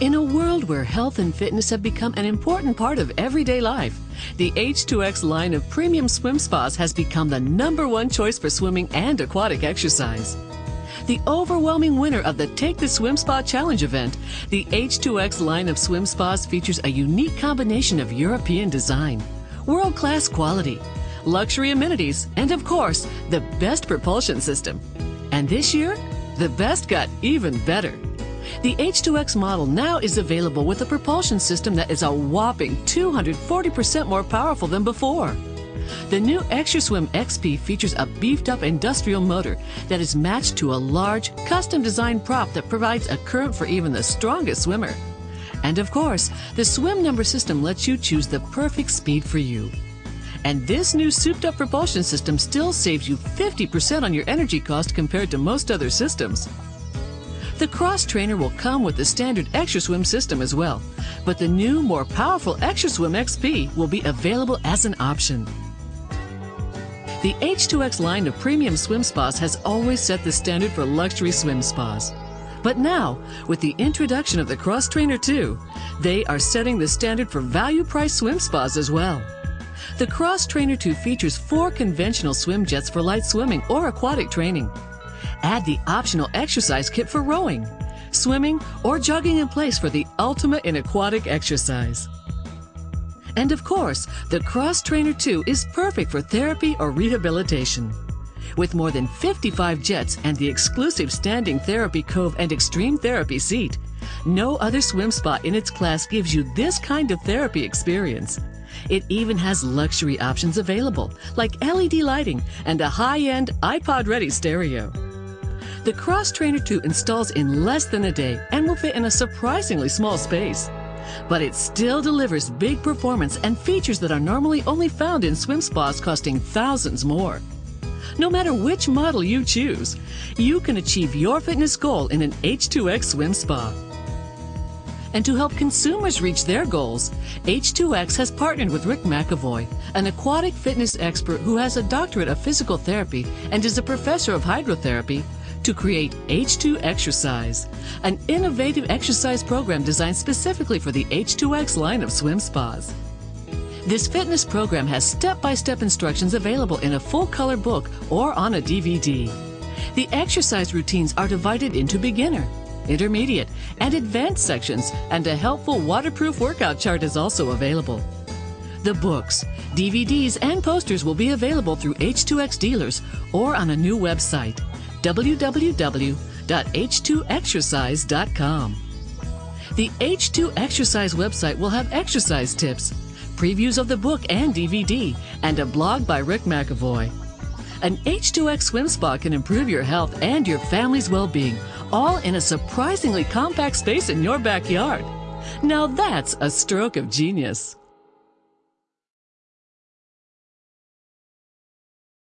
In a world where health and fitness have become an important part of everyday life, the H2X line of premium swim spas has become the number one choice for swimming and aquatic exercise. The overwhelming winner of the Take the Swim Spa Challenge event, the H2X line of swim spas features a unique combination of European design, world class quality, luxury amenities, and of course, the best propulsion system. And this year, the best got even better. The H2X model now is available with a propulsion system that is a whopping 240% more powerful than before. The new ExtraSwim XP features a beefed up industrial motor that is matched to a large, custom designed prop that provides a current for even the strongest swimmer. And of course, the swim number system lets you choose the perfect speed for you. And this new souped up propulsion system still saves you 50% on your energy cost compared to most other systems. The Cross Trainer will come with the standard ExtraSwim system as well, but the new, more powerful ExtraSwim XP will be available as an option. The H2X line of premium swim spas has always set the standard for luxury swim spas. But now, with the introduction of the Cross Trainer 2, they are setting the standard for value price swim spas as well. The Cross Trainer 2 features four conventional swim jets for light swimming or aquatic training. Add the optional exercise kit for rowing, swimming, or jogging in place for the ultimate in aquatic exercise. And of course, the Cross Trainer 2 is perfect for therapy or rehabilitation. With more than 55 jets and the exclusive Standing Therapy Cove and Extreme Therapy seat, no other swim spa in its class gives you this kind of therapy experience. It even has luxury options available, like LED lighting and a high end iPod ready stereo. The Cross Trainer 2 installs in less than a day and will fit in a surprisingly small space but it still delivers big performance and features that are normally only found in swim spas costing thousands more. No matter which model you choose, you can achieve your fitness goal in an H2X swim spa. And to help consumers reach their goals, H2X has partnered with Rick McAvoy, an aquatic fitness expert who has a doctorate of physical therapy and is a professor of hydrotherapy, to create H2 Exercise, an innovative exercise program designed specifically for the H2X line of swim spas. This fitness program has step by step instructions available in a full color book or on a DVD. The exercise routines are divided into beginner, intermediate, and advanced sections, and a helpful waterproof workout chart is also available. The books, DVDs, and posters will be available through H2X dealers or on a new website www.h2exercise.com. The H2 Exercise website will have exercise tips, previews of the book and DVD, and a blog by Rick McAvoy. An H2X swim spa can improve your health and your family's well being, all in a surprisingly compact space in your backyard. Now that's a stroke of genius.